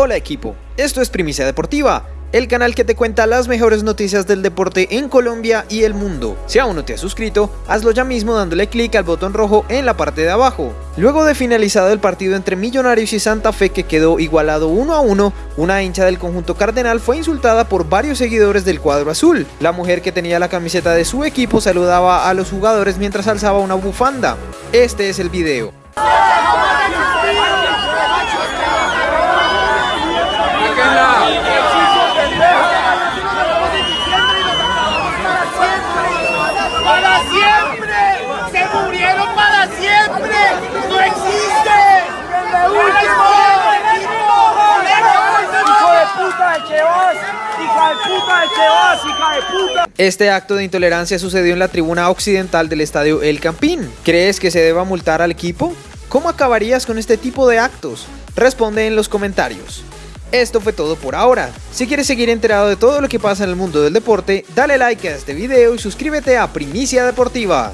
Hola equipo, esto es Primicia Deportiva, el canal que te cuenta las mejores noticias del deporte en Colombia y el mundo. Si aún no te has suscrito, hazlo ya mismo dándole clic al botón rojo en la parte de abajo. Luego de finalizado el partido entre Millonarios y Santa Fe que quedó igualado 1 a 1, una hincha del conjunto cardenal fue insultada por varios seguidores del cuadro azul. La mujer que tenía la camiseta de su equipo saludaba a los jugadores mientras alzaba una bufanda. Este es el video. Este acto de intolerancia sucedió en la tribuna occidental del estadio El Campín. ¿Crees que se deba multar al equipo? ¿Cómo acabarías con este tipo de actos? Responde en los comentarios. Esto fue todo por ahora. Si quieres seguir enterado de todo lo que pasa en el mundo del deporte, dale like a este video y suscríbete a Primicia Deportiva.